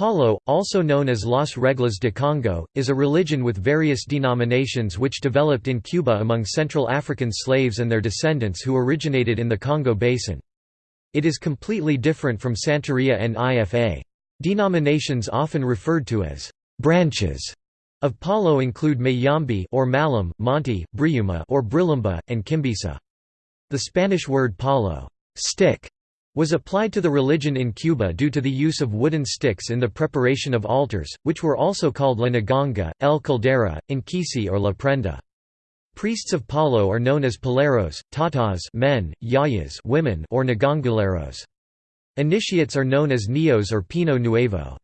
Palo, also known as Las Reglas de Congo, is a religion with various denominations which developed in Cuba among Central African slaves and their descendants who originated in the Congo basin. It is completely different from Santeria and IFA. Denominations often referred to as branches of Palo include Mayombe or Malam, Monte, Briyumba or Brilumba, and Kimbisa. The Spanish word palo stick was applied to the religion in Cuba due to the use of wooden sticks in the preparation of altars, which were also called la Nganga, el caldera, Nkisi or la prenda. Priests of Palo are known as paleros, tatas men, yayas women or ngangaleros. Initiates are known as neos or pino nuevo.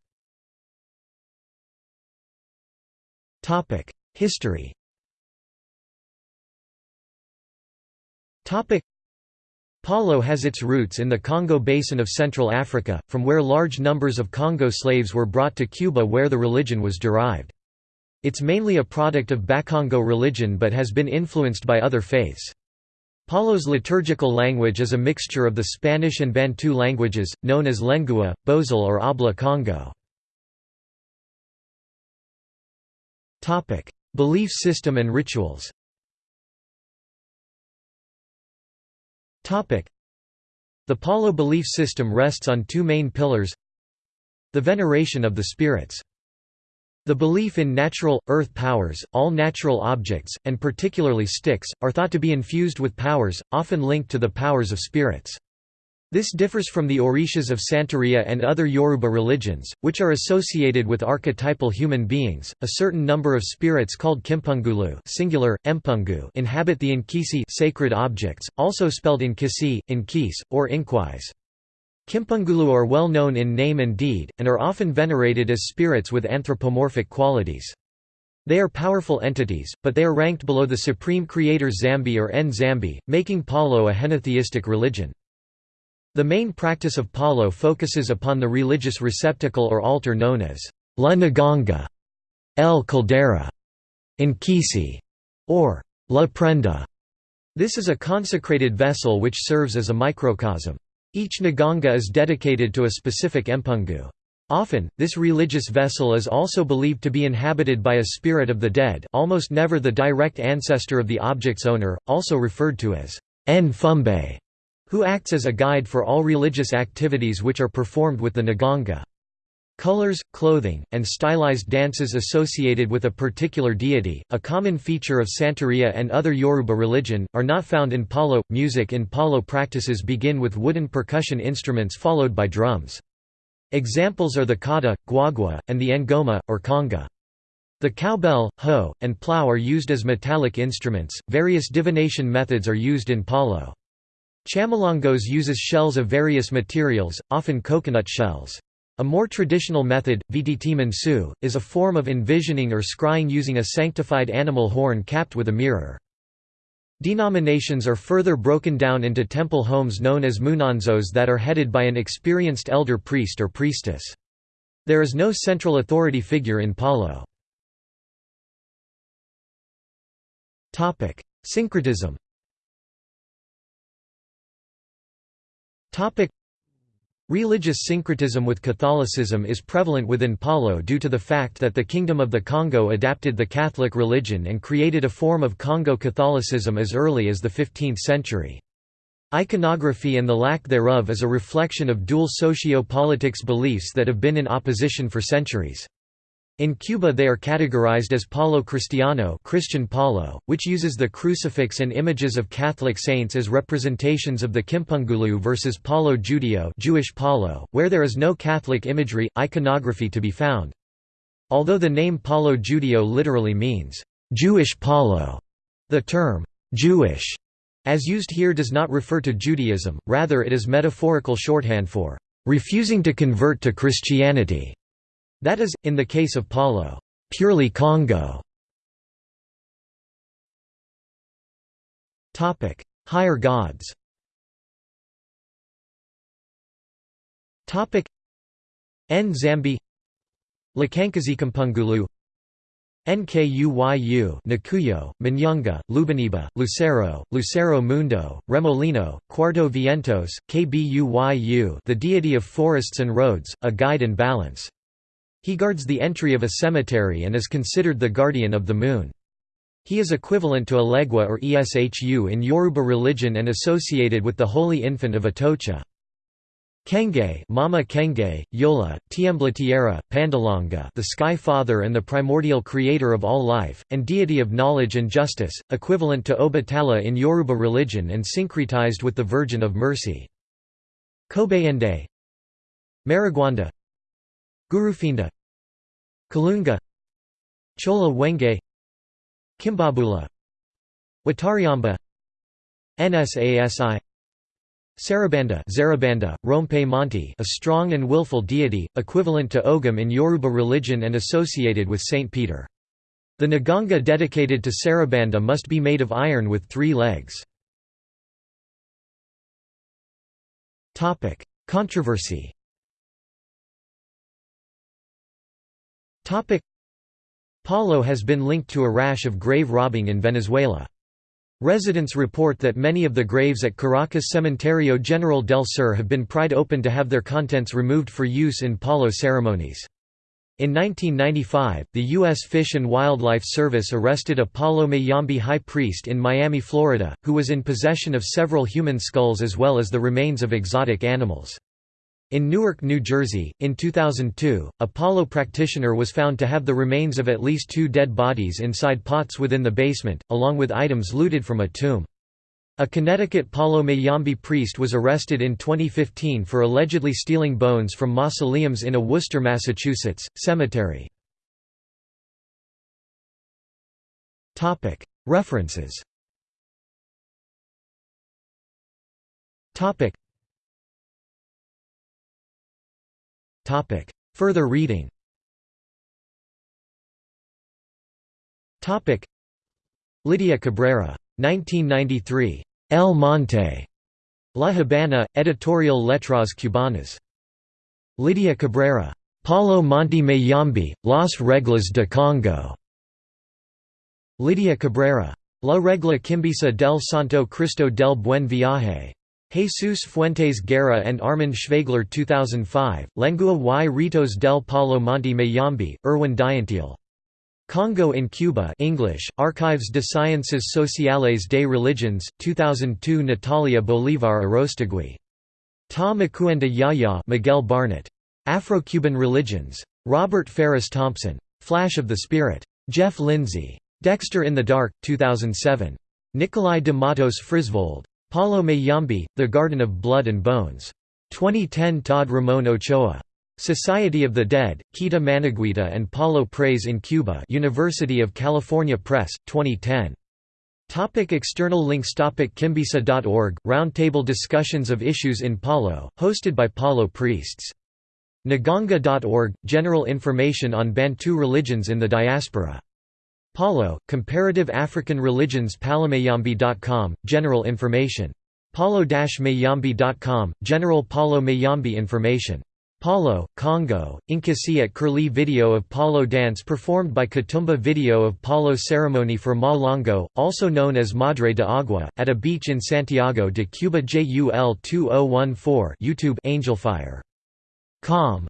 History Palo has its roots in the Congo Basin of Central Africa, from where large numbers of Congo slaves were brought to Cuba where the religion was derived. It's mainly a product of Bakongo religion but has been influenced by other faiths. Palo's liturgical language is a mixture of the Spanish and Bantu languages, known as Lengua, Bozal or Habla Congo. Belief system and rituals The Palo belief system rests on two main pillars The veneration of the spirits. The belief in natural, earth powers, all natural objects, and particularly sticks, are thought to be infused with powers, often linked to the powers of spirits. This differs from the Orishas of Santeria and other Yoruba religions, which are associated with archetypal human beings. A certain number of spirits called Kimpungulu singular, Empungu inhabit the Nkisi sacred objects, also spelled Nkisi, Nkis, or Inkwais. Kimpungulu are well known in name and deed, and are often venerated as spirits with anthropomorphic qualities. They are powerful entities, but they are ranked below the supreme creator Zambi or Nzambi, making Palo a henotheistic religion. The main practice of Palo focuses upon the religious receptacle or altar known as La Nganga, El Caldera, Nkisi, or La Prenda. This is a consecrated vessel which serves as a microcosm. Each Nganga is dedicated to a specific empungu. Often, this religious vessel is also believed to be inhabited by a spirit of the dead almost never the direct ancestor of the object's owner, also referred to as En Fumbe who acts as a guide for all religious activities which are performed with the Nganga. Colors, clothing, and stylized dances associated with a particular deity, a common feature of Santeria and other Yoruba religion, are not found in Palo. Music in Palo practices begin with wooden percussion instruments followed by drums. Examples are the kata, guagua, and the ngoma, or conga. The cowbell, hoe, and plough are used as metallic instruments. Various divination methods are used in Palo. Chamalongos uses shells of various materials, often coconut shells. A more traditional method, vdt is a form of envisioning or scrying using a sanctified animal horn capped with a mirror. Denominations are further broken down into temple homes known as munanzos that are headed by an experienced elder priest or priestess. There is no central authority figure in Palo. Syncretism Religious syncretism with Catholicism is prevalent within Palo due to the fact that the Kingdom of the Congo adapted the Catholic religion and created a form of Congo Catholicism as early as the 15th century. Iconography and the lack thereof is a reflection of dual socio-politics beliefs that have been in opposition for centuries. In Cuba they are categorized as Palo Cristiano Christian Palo, which uses the crucifix and images of Catholic saints as representations of the Kimpungulu versus Palo Judeo Jewish Palo, where there is no Catholic imagery, iconography to be found. Although the name Palo Judeo literally means, "'Jewish Palo'", the term, "'Jewish' as used here does not refer to Judaism, rather it is metaphorical shorthand for, "'refusing to convert to Christianity' That is, in the case of Palo, purely Congo. Higher gods. Topic: Nzambi, Lukankazi Kimpungulu Nkuyu Nkuyo, Manyanga, Lubaniba, Lucero, Lucero Mundo, Remolino, Cuarto Vientos, Kbuyu the deity of forests and roads, a guide and balance. He guards the entry of a cemetery and is considered the guardian of the moon. He is equivalent to Elegua or Eshu in Yoruba religion and associated with the Holy Infant of Atocha. Kenge, Mama Kenge, Yola, Tiembla Tierra, Pandalanga, the Sky Father and the primordial creator of all life, and deity of knowledge and justice, equivalent to Obatala in Yoruba religion and syncretized with the Virgin of Mercy. Kobayende Marigwanda Gurufinda Kalunga Chola Wenge Kimbabula Watariamba Nsasi Sarabanda Zarabanda, Rompe Monte a strong and willful deity, equivalent to Ogum in Yoruba religion and associated with Saint Peter. The Nganga dedicated to Sarabanda must be made of iron with three legs. Controversy Palo has been linked to a rash of grave robbing in Venezuela. Residents report that many of the graves at Caracas Cementerio General del Sur have been pried open to have their contents removed for use in Palo ceremonies. In 1995, the U.S. Fish and Wildlife Service arrested a Palo Mayombe high priest in Miami, Florida, who was in possession of several human skulls as well as the remains of exotic animals. In Newark, New Jersey, in 2002, a Palo practitioner was found to have the remains of at least two dead bodies inside pots within the basement, along with items looted from a tomb. A Connecticut Palo Mayombe priest was arrested in 2015 for allegedly stealing bones from mausoleums in a Worcester, Massachusetts, cemetery. References Topic. Further reading Topic. Lydia Cabrera. 1993. El Monte. La Habana, Editorial Letras Cubanas. Lydia Cabrera. Palo Monte Mayombe, Las Reglas de Congo. Lydia Cabrera. La Regla Kimbisa del Santo Cristo del Buen Viaje. Jesus Fuentes Guerra and Armin Schwegler 2005, Lengua y Ritos del Palo Monte Mayombe, Erwan Dianteill. Congo in Cuba English, Archives de Sciences Sociales des Religions, 2002 Natalia Bolivar Arostegui. Ta Makuenda Yaya Miguel Barnet. Afro-Cuban Religions. Robert Farris Thompson. Flash of the Spirit. Jeff Lindsay. Dexter in the Dark, 2007. Nikolai de Matos Frisvold. Palo Mayombe, The Garden of Blood and Bones. 2010 Todd Ramon Ochoa. Society of the Dead, Quita Manaquita and Palo Praise in Cuba University of California Press, 2010. Topic external links Topic Kimbisa.org, roundtable discussions of issues in Palo, hosted by Palo priests. Nganga.org, general information on Bantu religions in the diaspora. Palo, Comparative African Religions Palomayombe.com, General Information. Palo-Mayombe.com, General Palo Mayombe Information. Palo, Congo, Inkasi at Curlie Video of Palo dance performed by Katumba Video of Palo ceremony for Ma Longo, also known as Madre de Agua, at a beach in Santiago de Cuba JUL 2014 YouTube Angelfire. Com